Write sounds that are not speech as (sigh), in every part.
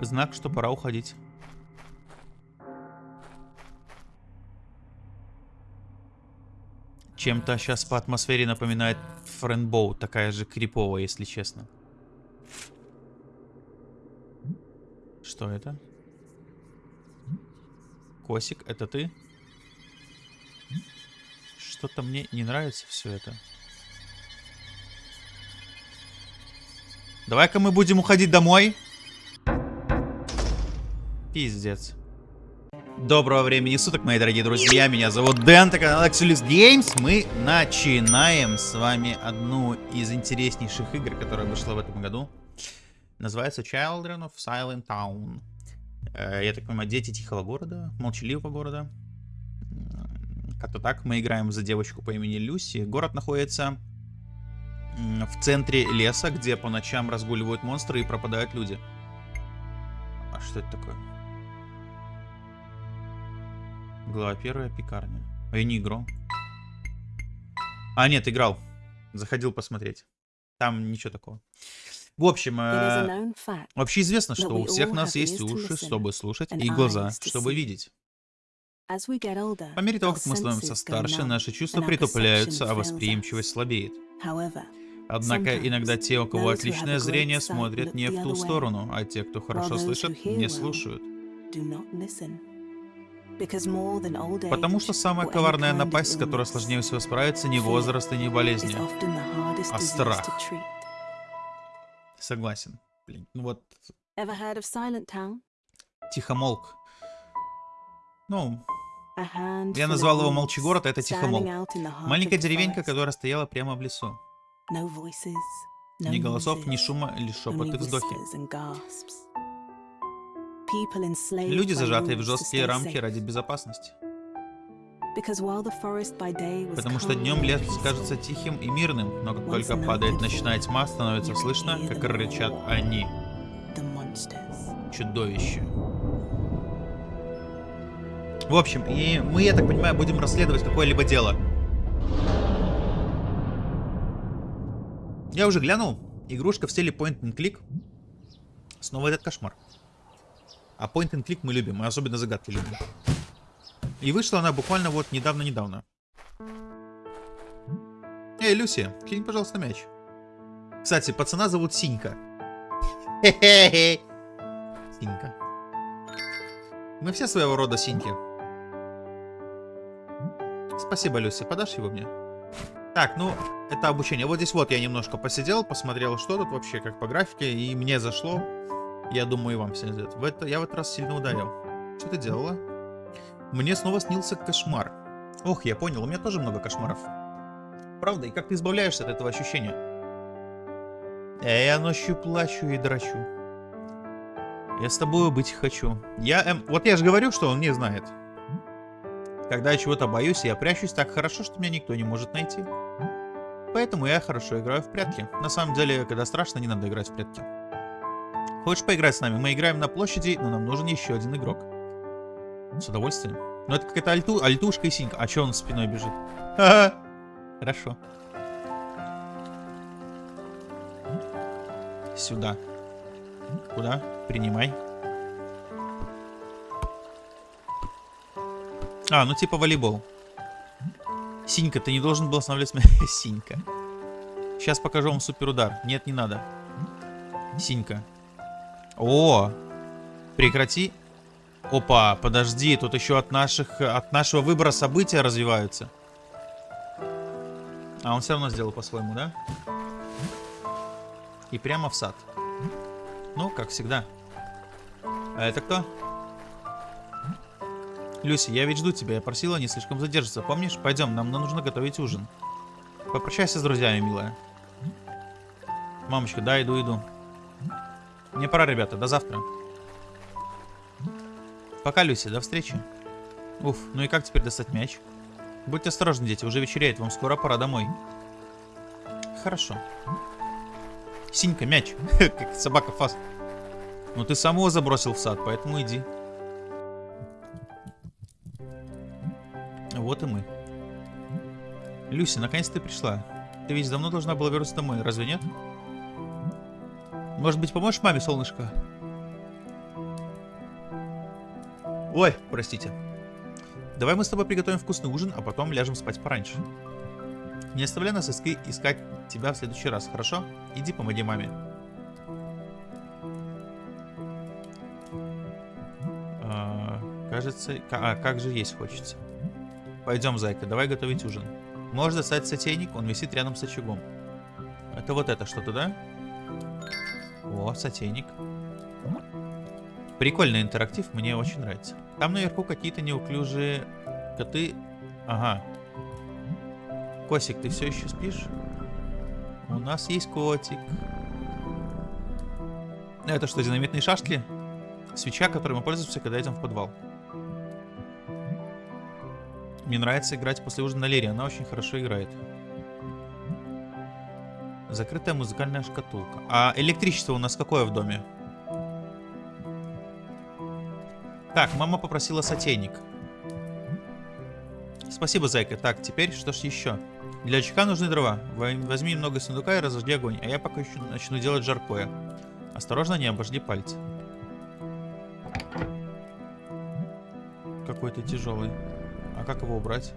Знак, что пора уходить. Чем-то сейчас по атмосфере напоминает Френбоу, такая же криповая, если честно. Что это? Косик, это ты? Что-то мне не нравится все это. Давай-ка мы будем уходить домой. Пиздец. Доброго времени суток, мои дорогие друзья. Меня зовут Дэн, это канал Axelis Games. Мы начинаем с вами одну из интереснейших игр, которая вышла в этом году. Называется Children of Silent Town. Э, я так понимаю, дети тихого города, молчаливого города. Как-то так. Мы играем за девочку по имени Люси. Город находится в центре леса, где по ночам разгуливают монстры и пропадают люди. А что это такое? Глава первая, пекарня. А я не играл. А, нет, играл. Заходил посмотреть. Там ничего такого. В общем, э, вообще известно, что у всех нас есть уши, чтобы слушать, и глаза, чтобы видеть. По мере того, как мы становимся старше, наши чувства притупляются, а восприимчивость слабеет. Однако иногда те, у кого отличное зрение, смотрят не в ту сторону, а те, кто хорошо слышит, не слушают. Потому что самая коварная напасть, с которой сложнее всего справиться, не возраст и не болезни, а страх. Согласен. Блин, ну вот... Тихомолк. Ну, я назвал его Молчий город, а это Тихомолк. Маленькая деревенька, которая стояла прямо в лесу. Ни голосов, ни шума, лишь шепот и вздохи. Люди, зажатые в жесткие рамки ради безопасности. Потому что днем лес кажется тихим и мирным, но как только падает ночная тьма, становится слышно, как рычат они. Чудовище. В общем, и мы, я так понимаю, будем расследовать какое-либо дело. Я уже глянул. Игрушка в стиле point and click. Снова этот кошмар. А point and click мы любим, мы особенно загадки любим. И вышла она буквально вот недавно-недавно. Эй, Люси, кинь, пожалуйста, мяч. Кстати, пацана зовут Синька. Хе-хе-хе. (laughs) Синька. Мы все своего рода Синьки. Спасибо, Люси. Подашь его мне? Так, ну, это обучение. Вот здесь вот я немножко посидел, посмотрел, что тут вообще, как по графике, и мне зашло. Я думаю, и вам все зайдет. В это, я в этот раз сильно ударил. Что ты делала? Мне снова снился кошмар. Ох, я понял, у меня тоже много кошмаров. Правда? И как ты избавляешься от этого ощущения? Э, я ночью плачу и драчу. Я с тобой быть хочу. Я, эм, вот я же говорю, что он не знает. Когда я чего-то боюсь, я прячусь так хорошо, что меня никто не может найти. Поэтому я хорошо играю в прятки. На самом деле, когда страшно, не надо играть в прятки. Хочешь поиграть с нами? Мы играем на площади, но нам нужен еще один игрок. С удовольствием. Ну это какая-то альту, альтушка и синька. А че он спиной бежит? Ха -ха. Хорошо. Сюда. Куда? Принимай. А, ну типа волейбол. Синька, ты не должен был останавливать меня. (laughs) Синька. Сейчас покажу вам супер удар. Нет, не надо. Синька. О! Прекрати. Опа, подожди, тут еще от наших от нашего выбора события развиваются. А он все равно сделал по-своему, да? И прямо в сад. Ну, как всегда. А это кто? Люси, я ведь жду тебя. Я просила не слишком задержаться. Помнишь? Пойдем, нам нужно готовить ужин. Попрощайся с друзьями, милая. Мамочка, да, иду, иду. Мне пора, ребята. До завтра. Пока, Люси. До встречи. Уф, ну и как теперь достать мяч? Будьте осторожны, дети. Уже вечеряет. Вам скоро пора домой. Хорошо. Синька, мяч. (laughs) как собака фас. Ну ты самого забросил в сад, поэтому иди. Вот и мы. Люси, наконец ты пришла. Ты ведь давно должна была вернуться домой, разве нет? Может быть, поможешь маме, солнышко? Ой, простите. Давай мы с тобой приготовим вкусный ужин, а потом ляжем спать пораньше. Не оставляй нас иски- искать тебя в следующий раз, хорошо? Иди помоги маме. А, кажется... ка- А, как же есть хочется. Пойдем, зайка, давай готовить ужин. Можешь достать сотейник, он висит рядом с очагом. Это вот это что-то, да? О, сотейник. Прикольный интерактив, мне очень нравится. Там наверху какие-то неуклюжие коты. Ага. Косик, ты все еще спишь? У нас есть котик. Это что, динамитные шашки? Свеча, которой мы пользуемся, когда идем в подвал. Мне нравится играть после ужина на лире, она очень хорошо играет. Закрытая музыкальная шкатулка. А электричество у нас какое в доме? Так, мама попросила сотейник. Спасибо, зайка. Так, теперь что ж еще? Для очага нужны дрова. Во- Возьми немного сундука и разожги огонь, а я пока еще начну делать жаркое. Осторожно, не обожди пальцы. Какой-то тяжелый. А как его убрать?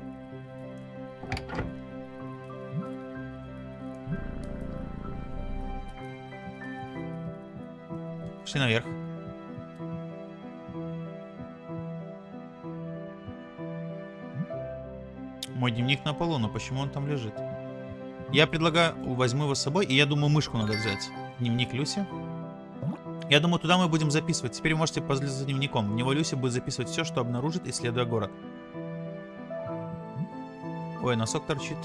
Пошли наверх. Мой дневник на полу, но почему он там лежит? Я предлагаю, возьму его с собой, и я думаю, мышку надо взять. Дневник Люси. Я думаю, туда мы будем записывать. Теперь вы можете позлить за дневником. В него Люси будет записывать все, что обнаружит, исследуя город. Ой, носок торчит.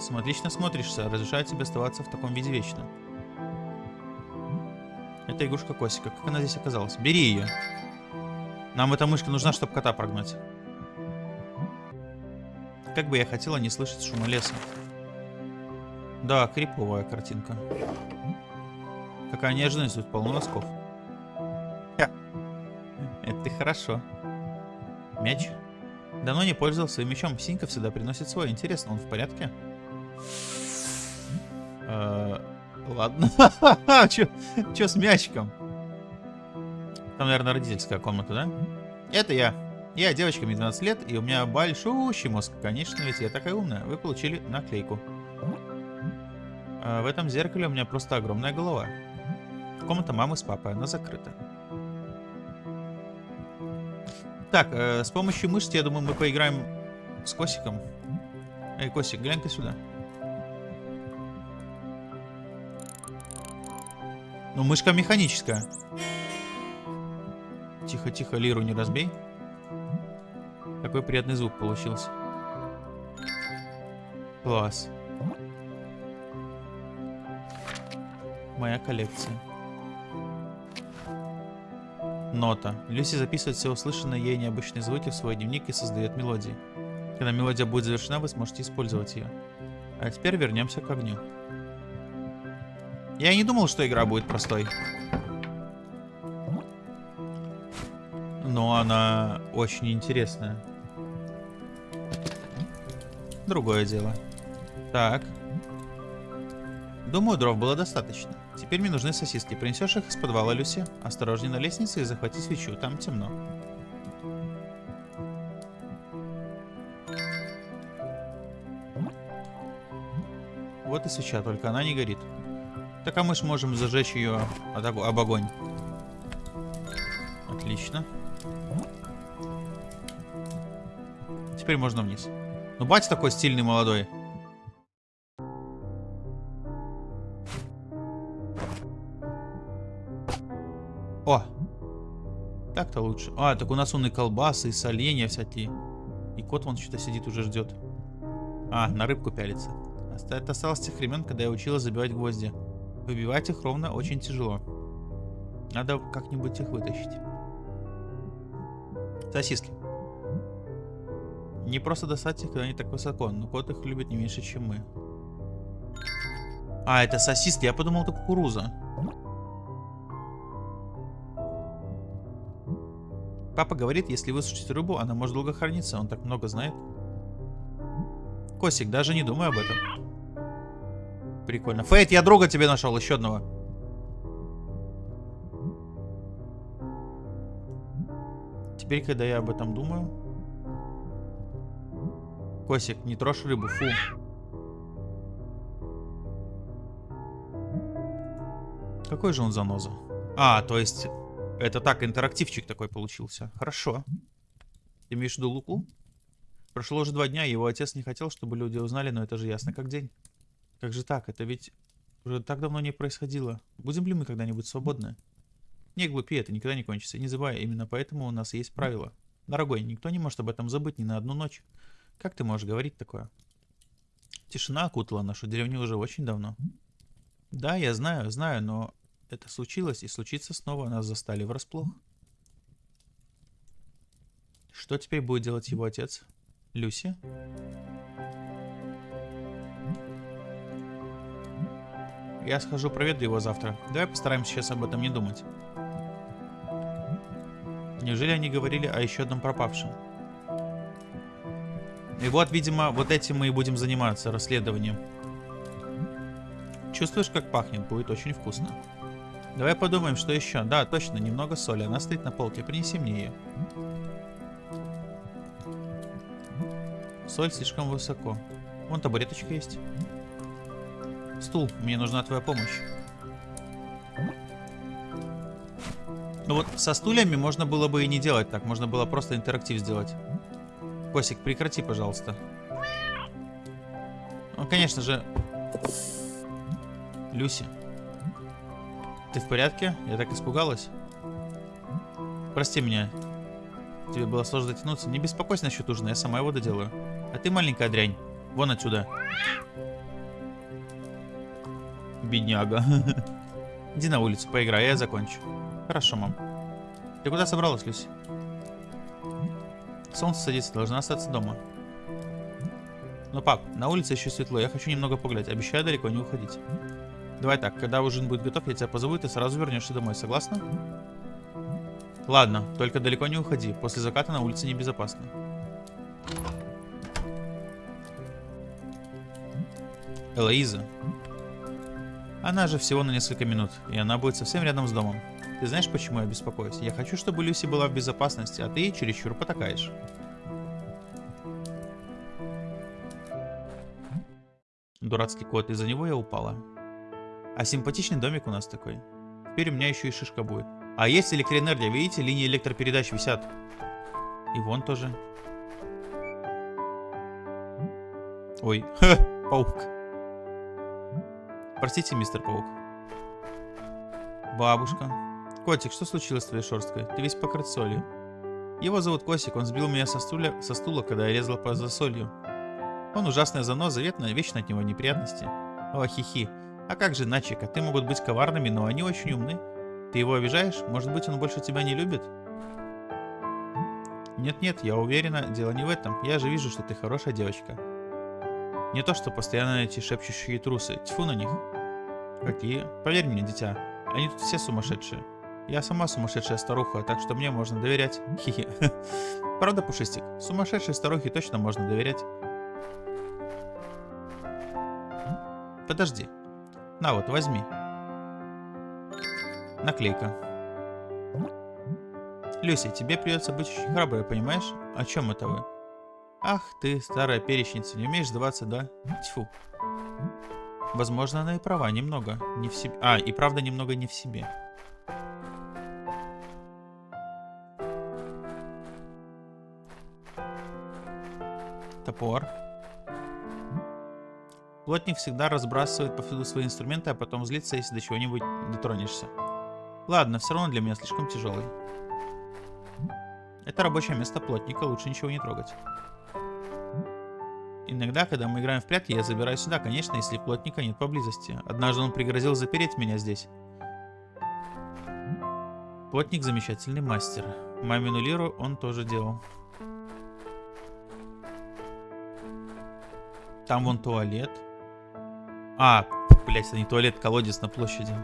См, Отлично смотришься. Разрешаю тебе оставаться в таком виде вечно. Это игрушка Косика. Как она здесь оказалась? Бери ее. Нам эта мышка нужна, чтобы кота прогнать. Как бы я хотела не слышать шума леса. Да, криповая картинка. Какая неожиданность, тут полно носков. Ха. Это хорошо. Мяч. Давно не пользовался своим мячом. Синька всегда приносит свой. Интересно, он в порядке? Ладно. (laughs) Чё с мячиком? Там, наверное, родительская комната, да? Это я. Я девочка, мне 12 лет, и у меня большущий мозг. Конечно, ведь я такая умная. Вы получили наклейку. А в этом зеркале у меня просто огромная голова. Комната мамы с папой, она закрыта. Так, э, с помощью мышцы, я думаю, мы поиграем с Косиком. Эй, Косик, глянь-ка сюда. Ну, мышка механическая. Тихо-тихо, лиру не разбей. Какой приятный звук получился. Класс. Моя коллекция. Нота. Люси записывает все услышанные ей необычные звуки в свой дневник и создает мелодии. Когда мелодия будет завершена, вы сможете использовать ее. А теперь вернемся к огню. Я не думал, что игра будет простой. Но она очень интересная. Другое дело. Так. Думаю, дров было достаточно. Теперь мне нужны сосиски. Принесешь их из подвала, Люси? Осторожней на лестнице и захвати свечу. Там темно. Вот и свеча, только она не горит. Так а мы ж можем зажечь ее об ог- об огонь. Отлично. Теперь можно вниз. Ну, батя такой стильный, молодой. О! Так-то лучше. А, так у нас он и колбасы, и соленья всякие. И кот вон что-то сидит, уже ждет. А, на рыбку пялится. Это осталось тех времен, когда я училась забивать гвозди. Выбивать их ровно очень тяжело. Надо как-нибудь их вытащить. Сосиски. Не просто достать их, когда они так высоко, но кот их любит не меньше, чем мы. А, это сосиски, я подумал, это кукуруза. Папа говорит, если высушить рыбу, она может долго храниться, он так много знает. Косик, даже не думай об этом. Прикольно. Фейт, я друга тебе нашел, еще одного. Теперь, когда я об этом думаю... Косик, не трожь рыбу, фу. Какой же он заноза? А, то есть... Это так, интерактивчик такой получился. Хорошо. Ты имеешь в виду Луку? Прошло уже два дня, его отец не хотел, чтобы люди узнали, но это же ясно как день. Как же так? Это ведь уже так давно не происходило. Будем ли мы когда-нибудь свободны? Не глупи, это никогда не кончится. Не забывай, именно поэтому у нас есть правила. Дорогой, никто не может об этом забыть ни на одну ночь. Как ты можешь говорить такое? Тишина окутала нашу деревню уже очень давно. Да, я знаю, знаю, но это случилось и случится снова. Нас застали врасплох. Что теперь будет делать его отец? Люси? Я схожу проведу его завтра. Давай постараемся сейчас об этом не думать. Неужели они говорили о еще одном пропавшем? И вот, видимо, вот этим мы и будем заниматься, расследованием. Чувствуешь, как пахнет? Будет очень вкусно. Давай подумаем, что еще. Да, точно, немного соли. Она стоит на полке. Принеси мне ее. Соль слишком высоко. Вон табуреточка есть. Стул, мне нужна твоя помощь. Ну вот со стульями можно было бы и не делать так. Можно было просто интерактив сделать. Косик, прекрати, пожалуйста. Ну, конечно же... Люси. Ты в порядке? Я так испугалась. Прости меня. Тебе было сложно дотянуться. Не беспокойся насчет ужина, я сама его доделаю. А ты маленькая дрянь. Вон отсюда. Бедняга. (laughs) Иди на улицу, поиграй, я закончу. Хорошо, мам. Ты куда собралась, Люси? Солнце садится, должна остаться дома. Ну, пап, на улице еще светло, я хочу немного погулять. Обещаю далеко не уходить. Давай так, когда ужин будет готов, я тебя позову, и ты сразу вернешься домой, согласна? Ладно, только далеко не уходи. После заката на улице небезопасно. Элоиза. Она же всего на несколько минут, и она будет совсем рядом с домом. Ты знаешь, почему я беспокоюсь? Я хочу, чтобы Люси была в безопасности, а ты чересчур потакаешь. Дурацкий кот, из-за него я упала. А симпатичный домик у нас такой. Теперь у меня еще и шишка будет. А есть электроэнергия, видите, линии электропередач висят. И вон тоже. Ой, (laughs) паук. Простите, мистер Паук. Бабушка. Котик, что случилось с твоей шерсткой? Ты весь покрыт солью. Его зовут Косик, он сбил меня со стула, со стула когда я резал по засолью. Он ужасная заноза, ветная, вечно от него неприятности. О, хихи. А как же иначе? Коты могут быть коварными, но они очень умны. Ты его обижаешь? Может быть, он больше тебя не любит? Нет-нет, я уверена, дело не в этом. Я же вижу, что ты хорошая девочка. Не то, что постоянно эти шепчущие трусы. Тьфу на них. Какие? Поверь мне, дитя, они тут все сумасшедшие. Я сама сумасшедшая старуха, так что мне можно доверять. Хи-хи. (laughs) Правда, Пушистик? Сумасшедшей старухе точно можно доверять. Подожди. На вот, возьми. Наклейка. Люси, тебе придется быть очень храброй, понимаешь? О чем это вы? Ах ты, старая перечница, не умеешь сдаваться, да? Тьфу. Возможно, она и права, немного. Не в себе. А, и правда немного не в себе. Топор. Плотник всегда разбрасывает повсюду свои инструменты, а потом злится, если до чего-нибудь дотронешься. Ладно, все равно для меня слишком тяжелый. Это рабочее место плотника, лучше ничего не трогать. Иногда, когда мы играем в прятки, я забираю сюда, конечно, если плотника нет поблизости. Однажды он пригрозил запереть меня здесь. Плотник замечательный мастер. Мамину лиру он тоже делал. Там вон туалет. А, блять, это не туалет, колодец на площади.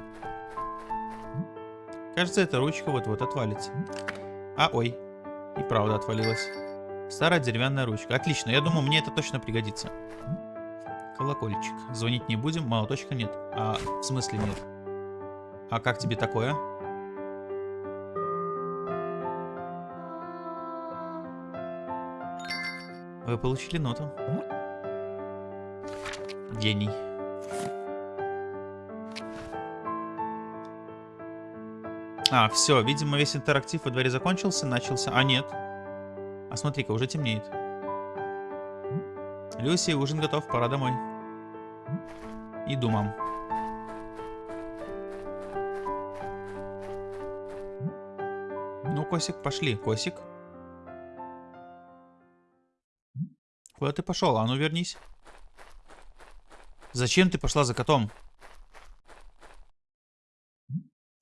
Кажется, эта ручка вот-вот отвалится. А, ой. И правда отвалилась. Старая деревянная ручка. Отлично, я думаю, мне это точно пригодится. Колокольчик. Звонить не будем, молоточка нет. А, в смысле нет? А как тебе такое? Вы получили ноту. Гений. А, все, видимо, весь интерактив во дворе закончился, начался. А, нет. А смотри-ка, уже темнеет. Люси, ужин готов, пора домой. Иду, мам. Ну, Косик, пошли. Косик. Куда ты пошел? А ну вернись. Зачем ты пошла за котом?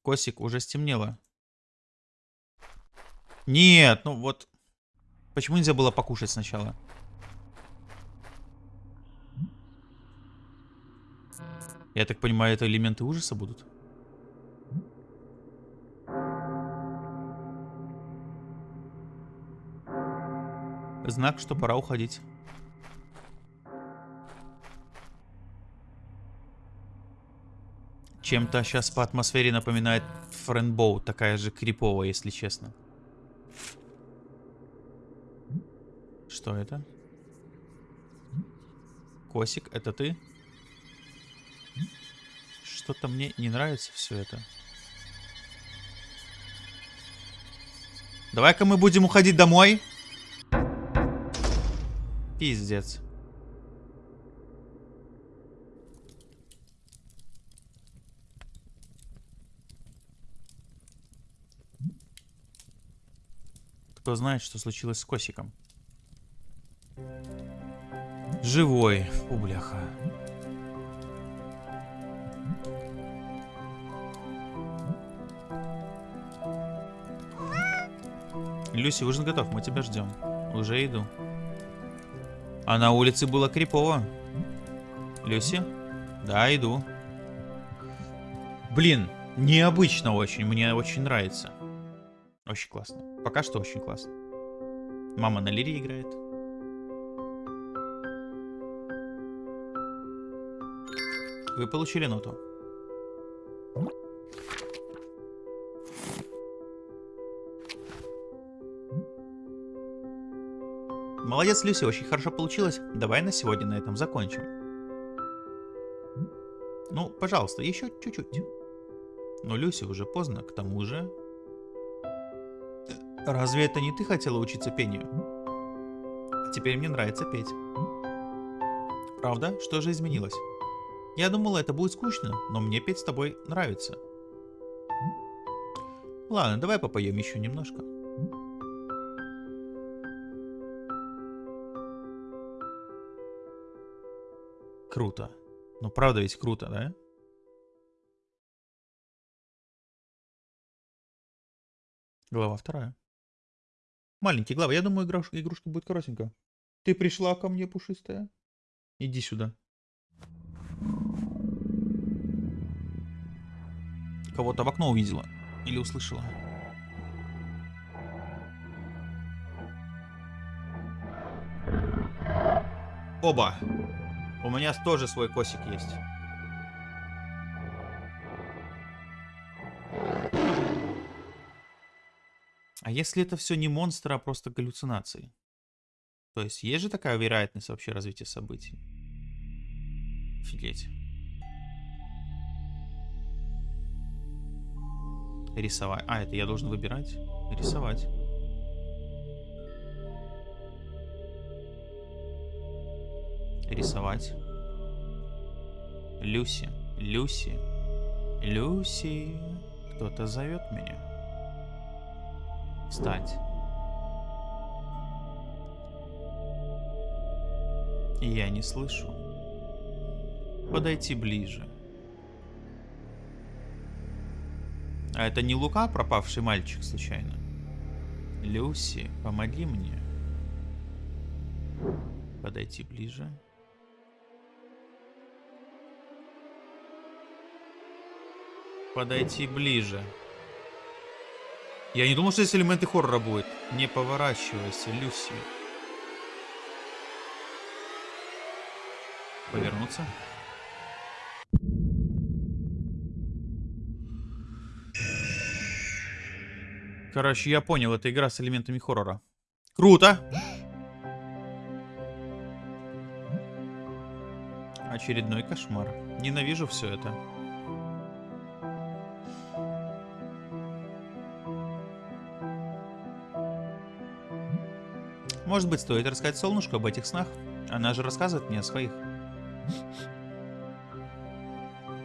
Косик, уже стемнело. Нет, ну вот. Почему нельзя было покушать сначала? Я так понимаю, это элементы ужаса будут? Знак, что пора уходить. Чем-то сейчас по атмосфере напоминает Френбоу, такая же криповая, если честно. Что это? Косик, это ты? Что-то мне не нравится все это. Давай-ка мы будем уходить домой. Пиздец. Кто знает, что случилось с Косиком? Живой. Фу, бляха. Люси, ужин готов, мы тебя ждем. Уже иду. А на улице было крипово. Люси? Да, иду. Блин, необычно очень, мне очень нравится. Очень классно. Пока что очень классно. Мама на лире играет. Вы получили ноту. Молодец, Люси, очень хорошо получилось. Давай на сегодня на этом закончим. Ну, пожалуйста, еще чуть-чуть. Но Люси уже поздно, к тому же... Разве это не ты хотела учиться пению? А теперь мне нравится петь. Правда? Что же изменилось? Я думала, это будет скучно, но мне петь с тобой нравится. Ладно, давай попоем еще немножко. Круто. Ну правда ведь круто, да? Глава вторая. Маленький глава. Я думаю, игрушка, игрушка будет коротенькая. Ты пришла ко мне, пушистая? Иди сюда. Кого-то в окно увидела. Или услышала. Оба. У меня тоже свой косик есть. А если это все не монстры, а просто галлюцинации? То есть есть же такая вероятность вообще развития событий? Офигеть. Рисовать. А, это я должен выбирать? Рисовать. Рисовать. Люси. Люси. Люси. Кто-то зовет меня. Встать. Я не слышу. Подойти ближе. А это не Лука, пропавший мальчик, случайно? Люси, помоги мне. Подойти ближе. Подойти ближе. Я не думал, что здесь элементы хоррора будет. Не поворачивайся, Люси. Повернуться. Короче, я понял, это игра с элементами хоррора. Круто! Очередной кошмар. Ненавижу все это. Может быть, стоит рассказать Солнышку об этих снах? Она же рассказывает мне о своих.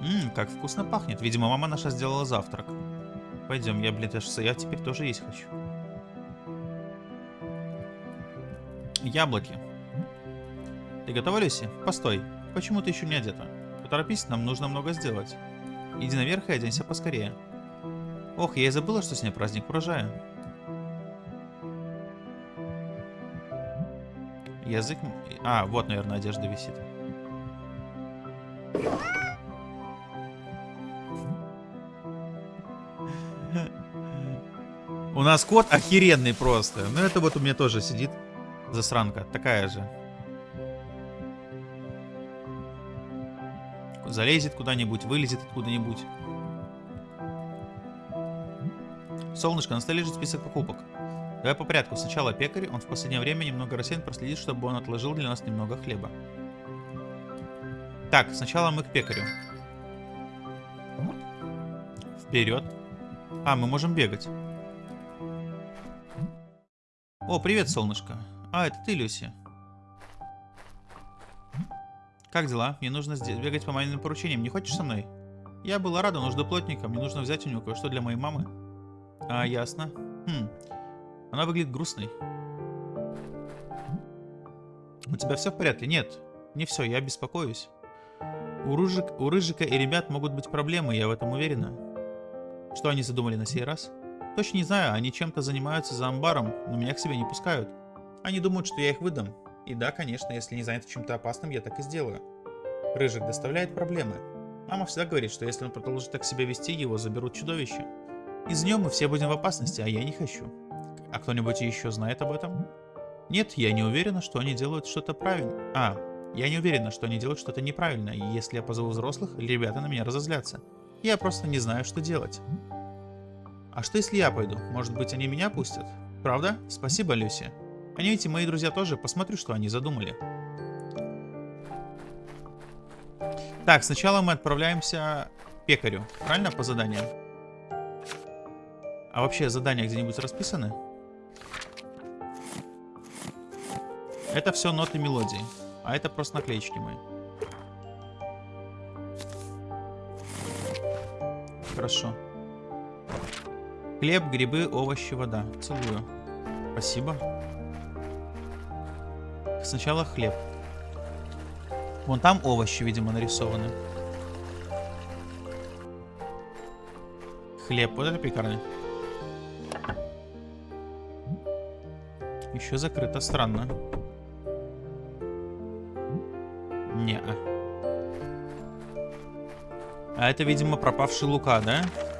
Ммм, как вкусно пахнет. Видимо, мама наша сделала завтрак. Пойдем, я, блин, я теперь тоже есть хочу. Яблоки. Ты готова, Люси? Постой. Почему ты еще не одета? Поторопись, нам нужно много сделать. Иди наверх и оденься поскорее. Ох, я и забыла, что сегодня праздник урожая. Язык... А, вот, наверное, одежда висит. У нас кот охеренный просто. Ну, это вот у меня тоже сидит засранка. Такая же. Залезет куда-нибудь, вылезет откуда-нибудь. Солнышко, на столе лежит список покупок. Давай по порядку. Сначала пекарь, он в последнее время немного рассеян, проследит, чтобы он отложил для нас немного хлеба. Так, сначала мы к пекарю. Вперед. А, мы можем бегать. О, привет, солнышко. А, это ты, Люси. Как дела? Мне нужно бегать по моим поручениям. Не хочешь со мной? Я была рада, но жду плотника. Мне нужно взять у него кое-что для моей мамы. А, ясно. Хм. Она выглядит грустной. У тебя все в порядке? Нет, не все, я беспокоюсь. У, Рыжик, у Рыжика и ребят могут быть проблемы, я в этом уверена. Что они задумали на сей раз? Точно не знаю, они чем-то занимаются за амбаром, но меня к себе не пускают. Они думают, что я их выдам. И да, конечно, если не заняты чем-то опасным, я так и сделаю. Рыжик доставляет проблемы. Мама всегда говорит, что если он продолжит так себя вести, его заберут чудовище. Из нее мы все будем в опасности, а я не хочу. А кто-нибудь еще знает об этом? Нет, я не уверена, что они делают что-то правильно. А, я не уверена, что они делают что-то неправильно, если я позову взрослых, ребята на меня разозлятся. Я просто не знаю, что делать. А что если я пойду? Может быть, они меня пустят? Правда? Спасибо, Люси. Они эти мои друзья тоже, посмотрю, что они задумали. Так, сначала мы отправляемся к пекарю. Правильно, по заданиям? А вообще задания где-нибудь расписаны? Это все ноты мелодии. А это просто наклеечки мои. Хорошо. Хлеб, грибы, овощи, вода. Целую. Спасибо. Сначала хлеб. Вон там овощи, видимо, нарисованы. Хлеб. Вот это пекарня. Еще закрыто. Странно. Не. -а. а это, видимо, пропавший Лука, да? Хм.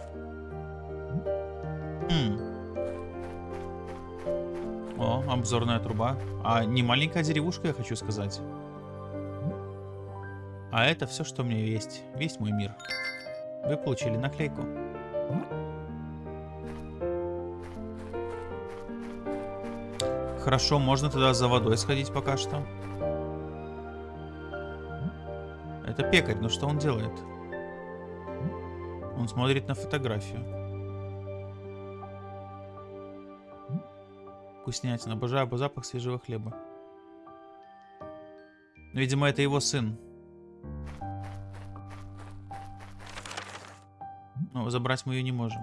Обзорная труба. А не маленькая деревушка, я хочу сказать. А это все, что у меня есть. Весь мой мир. Вы получили наклейку. Хорошо, можно тогда за водой сходить пока что. Это пекарь, но что он делает? Он смотрит на фотографию. Вкуснятина. Обожаю запах свежего хлеба. Видимо, это его сын. Но забрать мы ее не можем.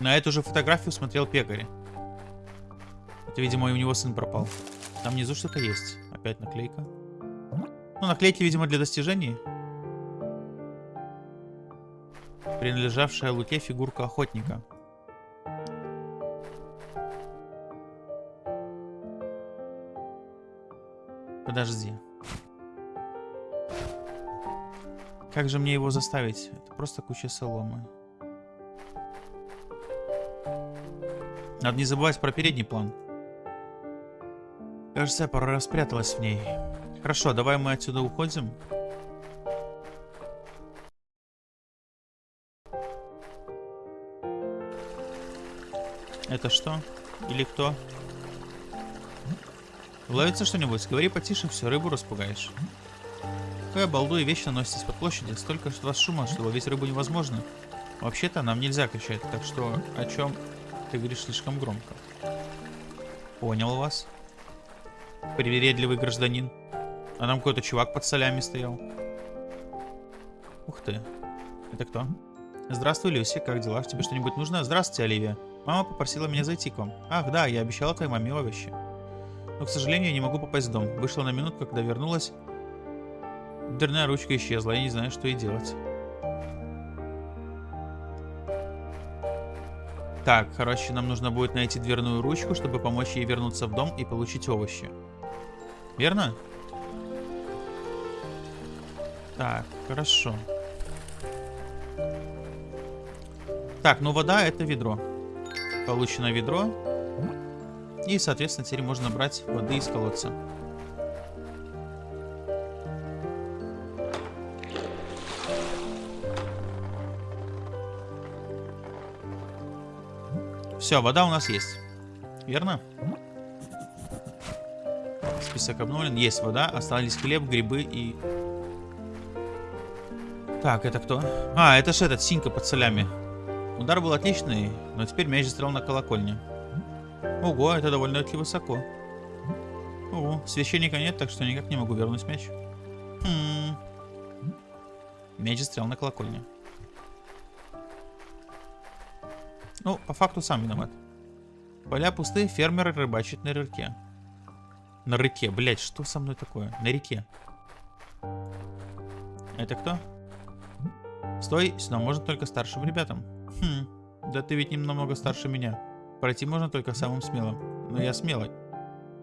На эту же фотографию смотрел пекарь. Это, видимо, у него сын пропал. Там внизу что-то есть. Опять наклейка. Ну, наклейки, видимо, для достижений. Принадлежавшая Луке фигурка охотника. Подожди. Как же мне его заставить? Это просто куча соломы. Надо не забывать про передний план. Кажется, я раз спряталась в ней. Хорошо, давай мы отсюда уходим. Это что? Или кто? Ловится что-нибудь? Говори потише, все, рыбу распугаешь. Вы, балду и вечно носитесь под площади. Столько что вас шума, что ловить рыбу невозможно. Вообще-то нам нельзя кричать, так что о чем ты говоришь слишком громко. Понял вас. Привередливый гражданин. А там какой-то чувак под солями стоял. Ух ты. Это кто? Здравствуй, Люси, как дела? Тебе что-нибудь нужно? Здравствуйте, Оливия. Мама попросила меня зайти к вам. Ах, да, я обещала твоей маме овощи. Но, к сожалению, я не могу попасть в дом. Вышла на минутку, когда вернулась. Дверная ручка исчезла, я не знаю, что ей делать. Так, короче, нам нужно будет найти дверную ручку, чтобы помочь ей вернуться в дом и получить овощи. Верно? Так, хорошо. Так, ну вода это ведро. Получено ведро. И, соответственно, теперь можно брать воды из колодца. Все, вода у нас есть. Верно? Список обновлен. Есть вода. Остались хлеб, грибы и... Так, это кто? А, это же этот, синька под солями. Удар был отличный, но теперь мяч застрял на колокольне. Ого, это довольно-таки высоко. Ого, священника нет, так что никак не могу вернуть мяч. Хм. Мяч застрял на колокольне. Ну, по факту сам виноват. Поля пустые, фермеры рыбачат на реке. На реке, блять, что со мной такое? На реке. Это кто? Стой, сюда можно только старшим ребятам. Хм, да ты ведь намного старше меня. Пройти можно только самым смелым. Но я смелый.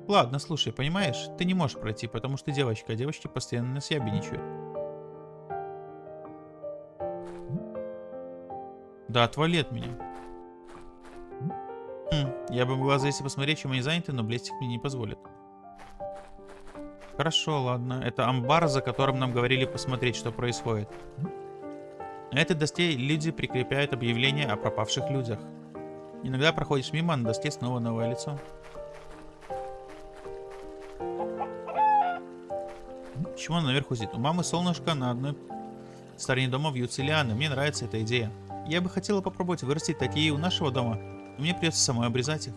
Ладно, слушай, понимаешь, ты не можешь пройти, потому что девочка, а девочки постоянно нас ябедничают. Да отвали от меня. Хм, я бы могла залезть и посмотреть, чем они заняты, но блестик мне не позволит. Хорошо, ладно. Это амбар, за которым нам говорили посмотреть, что происходит. На этой доске люди прикрепляют объявления о пропавших людях. Иногда проходишь мимо, а на доске снова новое лицо. Почему она наверху сидит? У мамы солнышко на одной стороне дома вьются лианы. Мне нравится эта идея. Я бы хотела попробовать вырастить такие у нашего дома. Но мне придется самой обрезать их.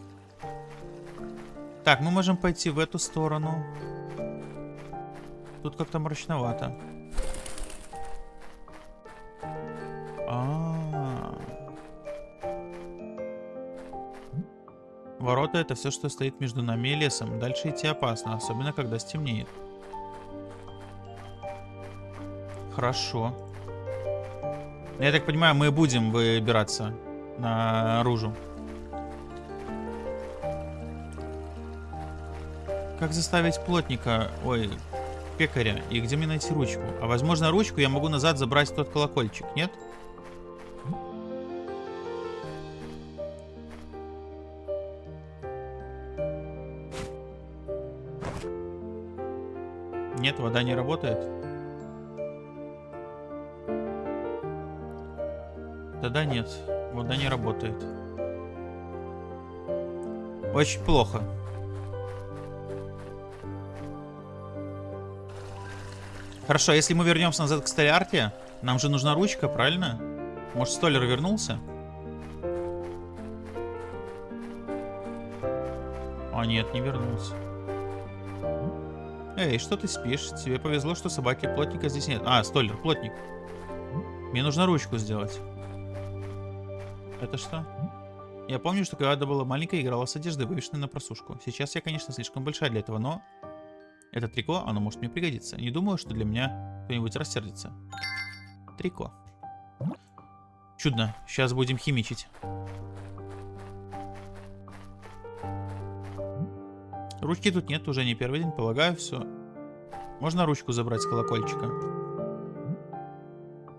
Так, мы можем пойти в эту сторону. Тут как-то мрачновато. Ворота это все, что стоит между нами и лесом. Дальше идти опасно, особенно когда стемнеет. Хорошо. Я так понимаю, мы будем выбираться наружу. Как заставить плотника, ой, пекаря, и где мне найти ручку? А возможно ручку я могу назад забрать тот колокольчик, нет? Нет, вода не работает. Тогда нет, вода не работает. Очень плохо. Хорошо, если мы вернемся назад к Столярте, нам же нужна ручка, правильно? Может, Столер вернулся? А, нет, не вернулся. Эй, что ты спишь? Тебе повезло, что собаки плотника здесь нет. А, Столер, плотник. Мне нужно ручку сделать. Это что? Я помню, что когда была маленькая, играла с одеждой, вывешенной на просушку. Сейчас я, конечно, слишком большая для этого, но это трико, оно может мне пригодиться. Не думаю, что для меня кто-нибудь рассердится. Трико. Чудно. Сейчас будем химичить. Ручки тут нет, уже не первый день, полагаю, все. Можно ручку забрать с колокольчика.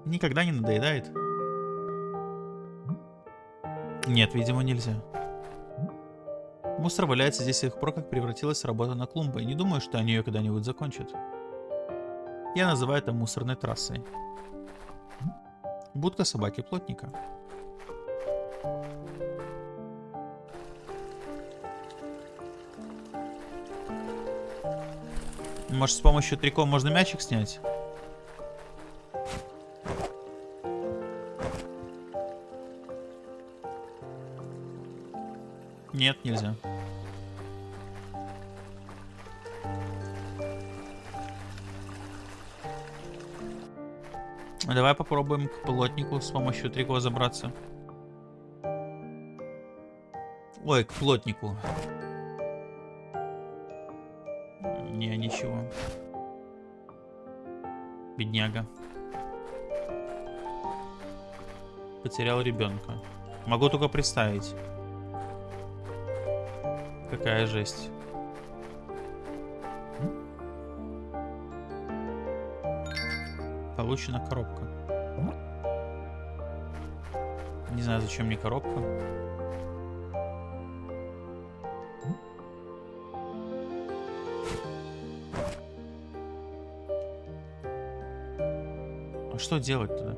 Никогда не надоедает. Нет, видимо, нельзя. Мусор валяется здесь с тех пор, как превратилась работа на клумбы, не думаю, что они ее когда-нибудь закончат. Я называю это мусорной трассой. Будка собаки-плотника. Может, с помощью триком можно мячик снять? Нет, нельзя. Давай попробуем к плотнику с помощью трико забраться. Ой, к плотнику. Ничего. Бедняга. Потерял ребенка. Могу только представить. Какая жесть. Получена коробка. Не знаю, зачем мне коробка. Что делать тогда?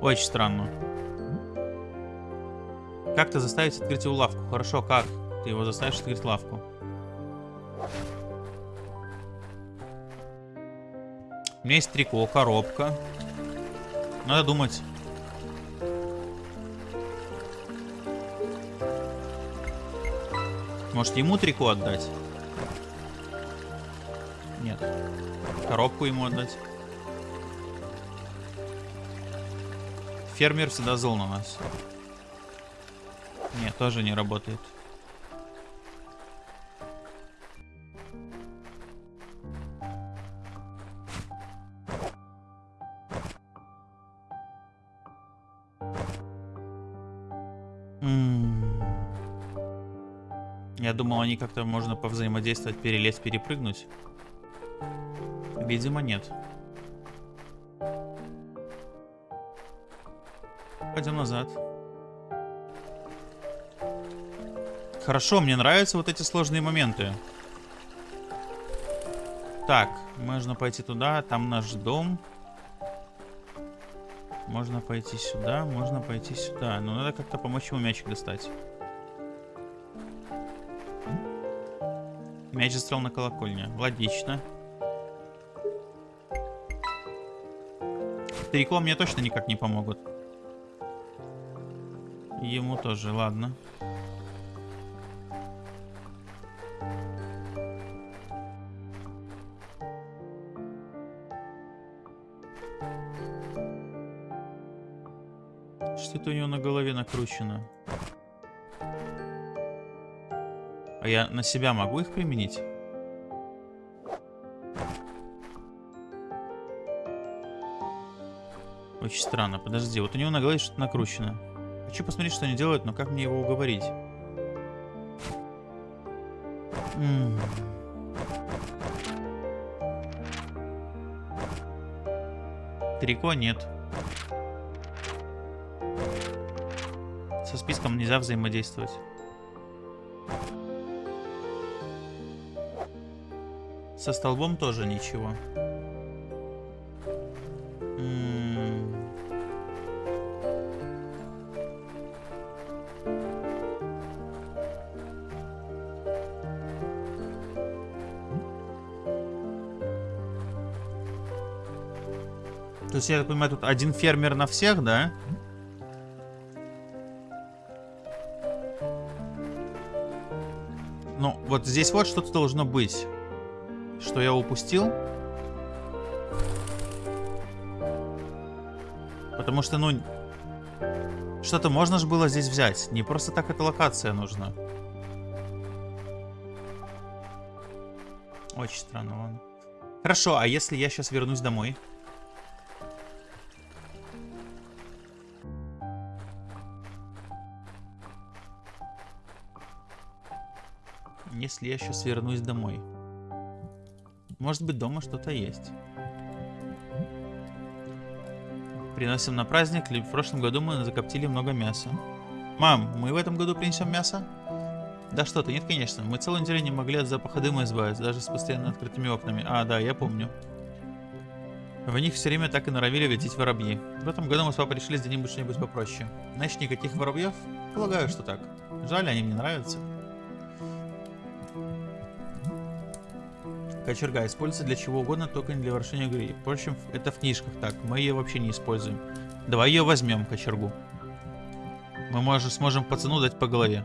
Очень странно. Как ты заставить открыть его лавку? Хорошо, как? Ты его заставишь открыть лавку. У меня есть трико, коробка. Надо думать. Может ему трико отдать? Нет. Коробку ему отдать. Фермер всегда зол на нас. Нет, тоже не работает. Как-то можно повзаимодействовать, перелезть, перепрыгнуть. Видимо, нет. Пойдем назад. Хорошо, мне нравятся вот эти сложные моменты. Так, можно пойти туда, там наш дом. Можно пойти сюда, можно пойти сюда. Но надо как-то помочь ему мячик достать. Мяч застрял на колокольне. Логично. Трико мне точно никак не помогут. Ему тоже, ладно. Что это у него на голове накручено? А я на себя могу их применить? Очень странно. Подожди, вот у него на голове что-то накручено. Хочу посмотреть, что они делают, но как мне его уговорить? М -м. Трико нет. Со списком нельзя взаимодействовать. Со столбом тоже ничего. То есть, я так понимаю, тут один фермер на всех, да? Ну, вот здесь вот что-то должно быть. Что я упустил? Потому что, ну... Что-то можно же было здесь взять. Не просто так эта локация нужна. Очень странно, ладно. Хорошо, а если я сейчас вернусь домой? если я сейчас вернусь домой? Может быть дома что-то есть. Приносим на праздник. В прошлом году мы закоптили много мяса. Мам, мы в этом году принесем мясо? Да что ты, нет, конечно. Мы целую неделю не могли от запаха дыма избавиться, даже с постоянно открытыми окнами. А, да, я помню. В них все время так и норовили лететь воробьи. В этом году мы с папой решили сделать что-нибудь попроще. Значит, никаких воробьев? Полагаю, что так. Жаль, они мне нравятся. Кочерга используется для чего угодно, только не для ворошения игры. Впрочем, это в книжках так. Мы ее вообще не используем. Давай ее возьмем, кочергу. Мы можем, сможем пацану дать по голове.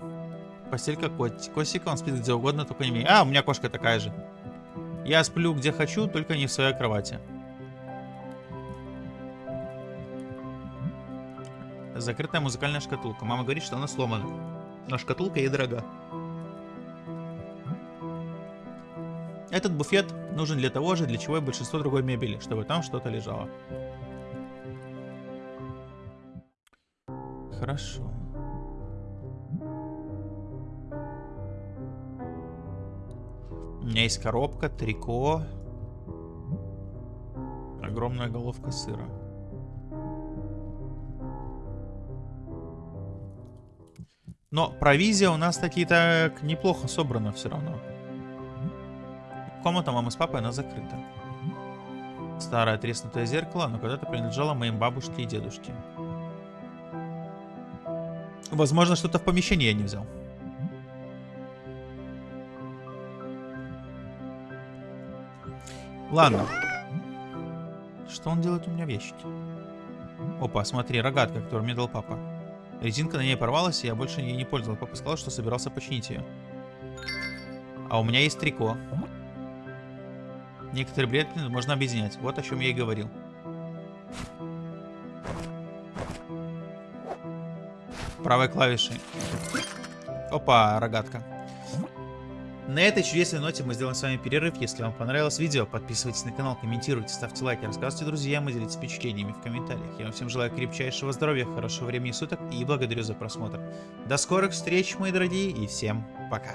Постелька кот. Косика, он спит где угодно, только не мне. А, у меня кошка такая же. Я сплю где хочу, только не в своей кровати. Закрытая музыкальная шкатулка. Мама говорит, что она сломана. Но шкатулка ей дорога. Этот буфет нужен для того же, для чего и большинство другой мебели, чтобы там что-то лежало. Хорошо. У меня есть коробка, трико. Огромная головка сыра. Но провизия у нас таки так неплохо собрана все равно. Комната мамы с папой, она закрыта. Старое треснутое зеркало, но когда-то принадлежало моим бабушке и дедушке. Возможно, что-то в помещении я не взял. Ладно. Что он делает у меня в ящике? Опа, смотри, рогатка, которую мне дал папа. Резинка на ней порвалась, и я больше ей не пользовал. Папа сказал, что собирался починить ее. А у меня есть трико. Некоторые предметы можно объединять. Вот о чем я и говорил. Правой клавишей. Опа, рогатка. На этой чудесной ноте мы сделаем с вами перерыв. Если вам понравилось видео, подписывайтесь на канал, комментируйте, ставьте лайки, рассказывайте друзьям и делитесь впечатлениями в комментариях. Я вам всем желаю крепчайшего здоровья, хорошего времени суток и благодарю за просмотр. До скорых встреч, мои дорогие, и всем пока.